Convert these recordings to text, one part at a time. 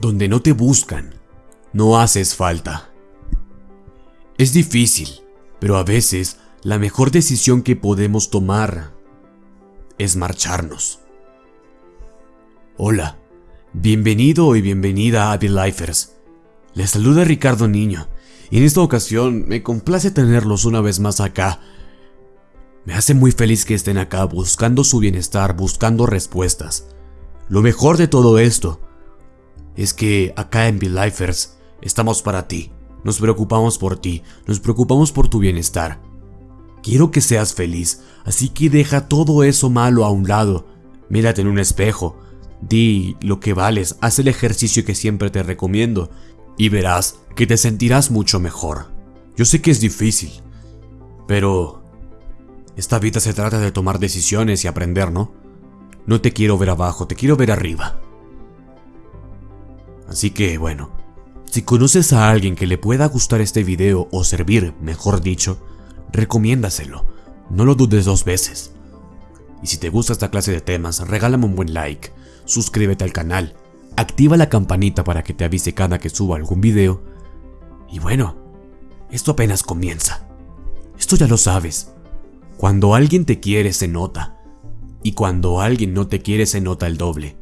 Donde no te buscan, no haces falta. Es difícil, pero a veces la mejor decisión que podemos tomar es marcharnos. Hola, bienvenido y bienvenida a The Lifers. Les saluda Ricardo Niño, y en esta ocasión me complace tenerlos una vez más acá. Me hace muy feliz que estén acá buscando su bienestar, buscando respuestas. Lo mejor de todo esto es que acá en Lifers estamos para ti. Nos preocupamos por ti, nos preocupamos por tu bienestar. Quiero que seas feliz, así que deja todo eso malo a un lado. Mírate en un espejo, di lo que vales, haz el ejercicio que siempre te recomiendo y verás que te sentirás mucho mejor. Yo sé que es difícil, pero esta vida se trata de tomar decisiones y aprender, ¿no? No te quiero ver abajo, te quiero ver arriba. Así que, bueno, si conoces a alguien que le pueda gustar este video o servir, mejor dicho, recomiéndaselo. No lo dudes dos veces. Y si te gusta esta clase de temas, regálame un buen like, suscríbete al canal, activa la campanita para que te avise cada que suba algún video. Y bueno, esto apenas comienza. Esto ya lo sabes. Cuando alguien te quiere se nota. Y cuando alguien no te quiere se nota el doble.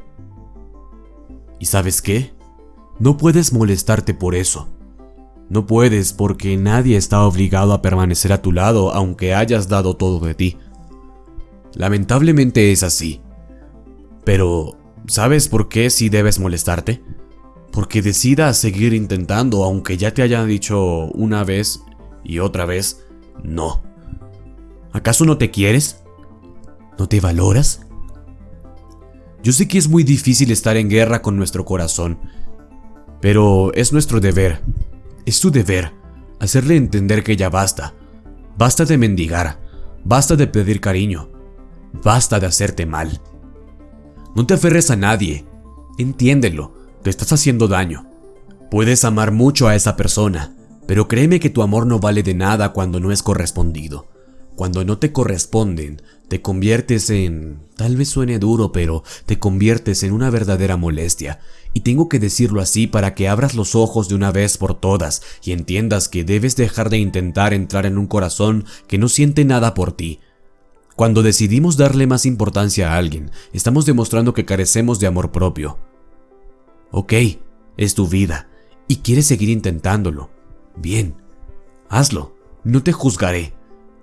¿Y sabes qué? No puedes molestarte por eso. No puedes porque nadie está obligado a permanecer a tu lado aunque hayas dado todo de ti. Lamentablemente es así. Pero, ¿sabes por qué sí debes molestarte? Porque decidas seguir intentando aunque ya te hayan dicho una vez y otra vez no. ¿Acaso no te quieres? ¿No te valoras? Yo sé que es muy difícil estar en guerra con nuestro corazón, pero es nuestro deber es tu deber hacerle entender que ya basta. Basta de mendigar. Basta de pedir cariño. Basta de hacerte mal. No te aferres a nadie. Entiéndelo, te estás haciendo daño. Puedes amar mucho a esa persona, pero créeme que tu amor no vale de nada cuando no es correspondido. Cuando no te corresponden, te conviertes en... tal vez suene duro, pero te conviertes en una verdadera molestia. Y tengo que decirlo así para que abras los ojos de una vez por todas y entiendas que debes dejar de intentar entrar en un corazón que no siente nada por ti. Cuando decidimos darle más importancia a alguien, estamos demostrando que carecemos de amor propio. Ok, es tu vida, y quieres seguir intentándolo. Bien, hazlo, no te juzgaré.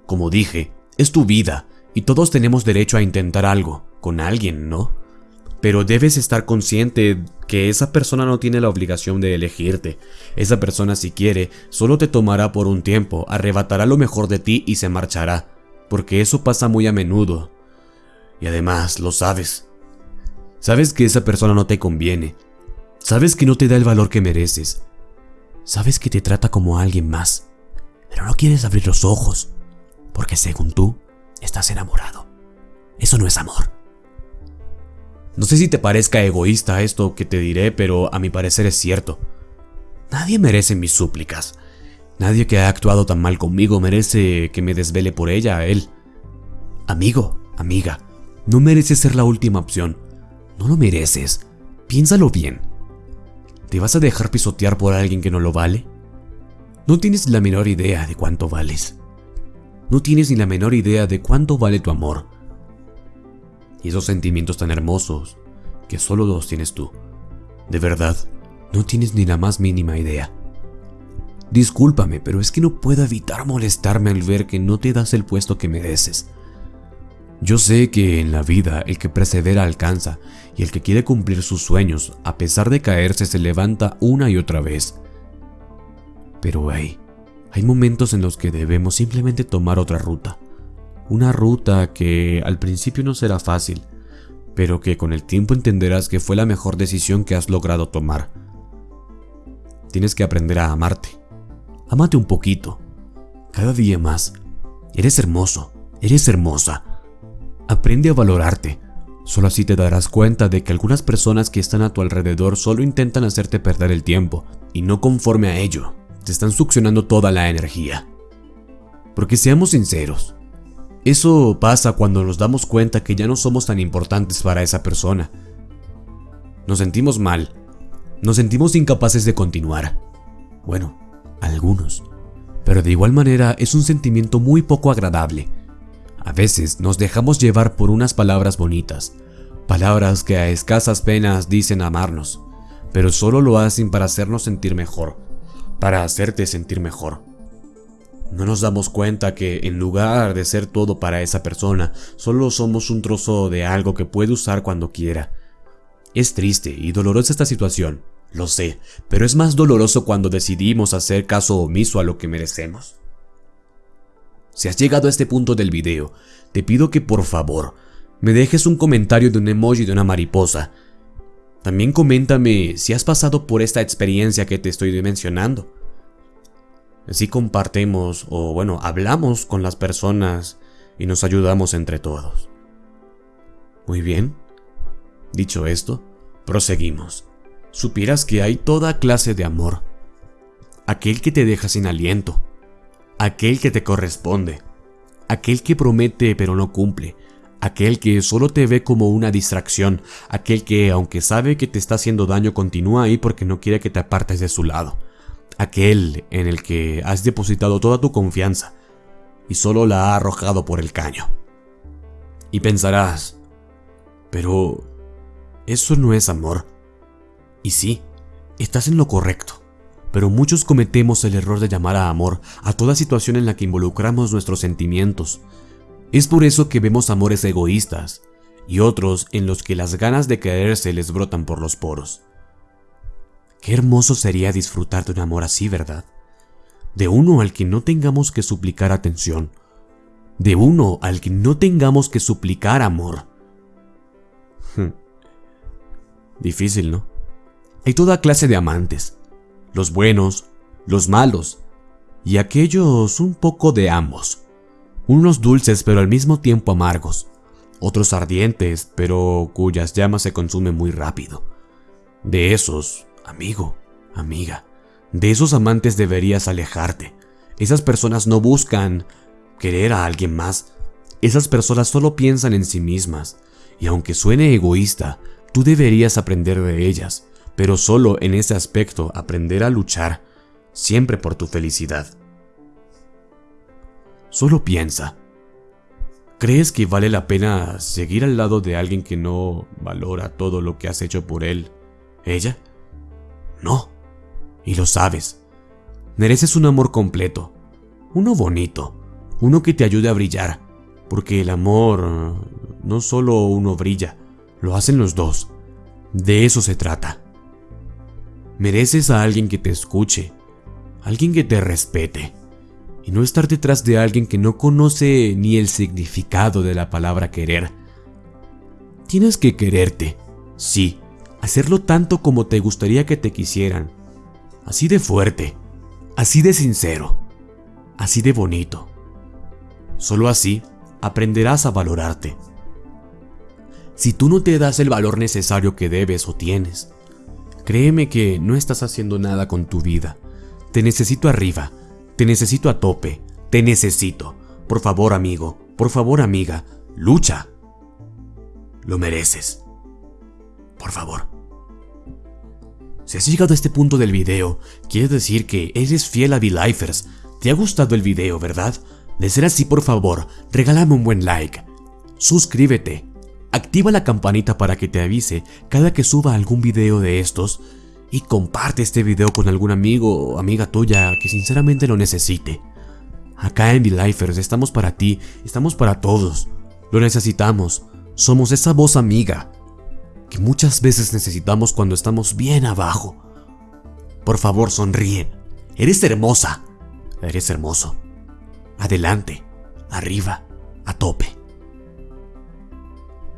Como dije, es tu vida y todos tenemos derecho a intentar algo con alguien, ¿no? Pero debes estar consciente que esa persona no tiene la obligación de elegirte. Esa persona si quiere, solo te tomará por un tiempo, arrebatará lo mejor de ti y se marchará. Porque eso pasa muy a menudo. Y además, lo sabes. Sabes que esa persona no te conviene. Sabes que no te da el valor que mereces. Sabes que te trata como alguien más. Pero no quieres abrir los ojos porque según tú, estás enamorado. Eso no es amor. No sé si te parezca egoísta esto que te diré, pero a mi parecer es cierto. Nadie merece mis súplicas. Nadie que ha actuado tan mal conmigo merece que me desvele por ella a él. Amigo, amiga, no mereces ser la última opción. No lo mereces. Piénsalo bien. ¿Te vas a dejar pisotear por alguien que no lo vale? No tienes la menor idea de cuánto vales no tienes ni la menor idea de cuánto vale tu amor. Y esos sentimientos tan hermosos que solo los tienes tú. De verdad, no tienes ni la más mínima idea. Discúlpame, pero es que no puedo evitar molestarme al ver que no te das el puesto que mereces. Yo sé que en la vida el que persevera alcanza y el que quiere cumplir sus sueños, a pesar de caerse, se levanta una y otra vez. Pero hey, hay momentos en los que debemos simplemente tomar otra ruta. Una ruta que al principio no será fácil, pero que con el tiempo entenderás que fue la mejor decisión que has logrado tomar. Tienes que aprender a amarte. Amate un poquito. Cada día más. Eres hermoso. Eres hermosa. Aprende a valorarte. Solo así te darás cuenta de que algunas personas que están a tu alrededor solo intentan hacerte perder el tiempo, y no conforme a ello, te están succionando toda la energía. Porque seamos sinceros, eso pasa cuando nos damos cuenta que ya no somos tan importantes para esa persona. Nos sentimos mal, Nos sentimos incapaces de continuar. Bueno, algunos. Pero de igual manera es un sentimiento muy poco agradable. A veces nos dejamos llevar por unas palabras bonitas, palabras que a escasas penas dicen amarnos, pero solo lo hacen para hacernos sentir mejor, para hacerte sentir mejor. No nos damos cuenta que en lugar de ser todo para esa persona, solo somos un trozo de algo que puede usar cuando quiera. Es triste y dolorosa esta situación, lo sé, pero es más doloroso cuando decidimos hacer caso omiso a lo que merecemos. Si has llegado a este punto del video, te pido que por favor me dejes un comentario de un emoji de una mariposa. También coméntame si has pasado por esta experiencia que te estoy mencionando. Así compartimos o bueno, hablamos con las personas y nos ayudamos entre todos. Muy bien. Dicho esto, proseguimos. Supieras que hay toda clase de amor. Aquel que te deja sin aliento. Aquel que te corresponde. Aquel que promete pero no cumple. Aquel que solo te ve como una distracción. Aquel que, aunque sabe que te está haciendo daño, continúa ahí porque no quiere que te apartes de su lado aquel en el que has depositado toda tu confianza y solo la ha arrojado por el caño. Y pensarás, pero eso no es amor. Y sí, estás en lo correcto, pero muchos cometemos el error de llamar a amor a toda situación en la que involucramos nuestros sentimientos. Es por eso que vemos amores egoístas y otros en los que las ganas de quererse les brotan por los poros. Qué hermoso sería disfrutar de un amor así, ¿verdad? De uno al que no tengamos que suplicar atención. De uno al que no tengamos que suplicar amor. Hmm. Difícil, ¿no? Hay toda clase de amantes. Los buenos, los malos y aquellos un poco de ambos. Unos dulces pero al mismo tiempo amargos. Otros ardientes pero cuyas llamas se consumen muy rápido. De esos Amigo, amiga, de esos amantes deberías alejarte. Esas personas no buscan querer a alguien más. Esas personas solo piensan en sí mismas. Y aunque suene egoísta, tú deberías aprender de ellas, pero solo en ese aspecto aprender a luchar, siempre por tu felicidad. Solo piensa. ¿Crees que vale la pena seguir al lado de alguien que no valora todo lo que has hecho por él? ¿Ella? No. Y lo sabes. Mereces un amor completo. Uno bonito. Uno que te ayude a brillar. Porque el amor no solo uno brilla, lo hacen los dos. De eso se trata. Mereces a alguien que te escuche, alguien que te respete, y no estar detrás de alguien que no conoce ni el significado de la palabra querer. Tienes que quererte, sí, hacerlo tanto como te gustaría que te quisieran. Así de fuerte, así de sincero, así de bonito. Solo así aprenderás a valorarte. Si tú no te das el valor necesario que debes o tienes, créeme que no estás haciendo nada con tu vida. Te necesito arriba, te necesito a tope, te necesito. Por favor, amigo, por favor, amiga, lucha. Lo mereces. Por favor. Si has llegado a este punto del video, quiere decir que eres fiel a V-Lifers. Te ha gustado el video, ¿verdad? De ser así, por favor, regálame un buen like. Suscríbete. Activa la campanita para que te avise cada que suba algún video de estos. Y comparte este video con algún amigo o amiga tuya que sinceramente lo necesite. Acá en V-Lifers estamos para ti, estamos para todos. Lo necesitamos. Somos esa voz amiga que muchas veces necesitamos cuando estamos bien abajo. Por favor, sonríe. Eres hermosa. Eres hermoso. Adelante, arriba, a tope.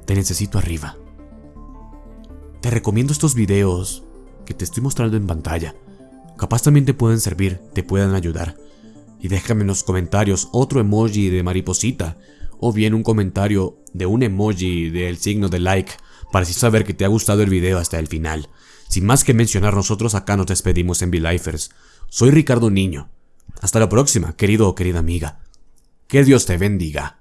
Te necesito arriba. Te recomiendo estos videos que te estoy mostrando en pantalla. Capaz también te pueden servir, te puedan ayudar. Y déjame en los comentarios otro emoji de mariposita o bien un comentario de un emoji del signo de like para así saber que te ha gustado el video hasta el final. Sin más que mencionar, nosotros acá nos despedimos en V-Lifers. Soy Ricardo Niño. Hasta la próxima, querido o querida amiga. Que Dios te bendiga.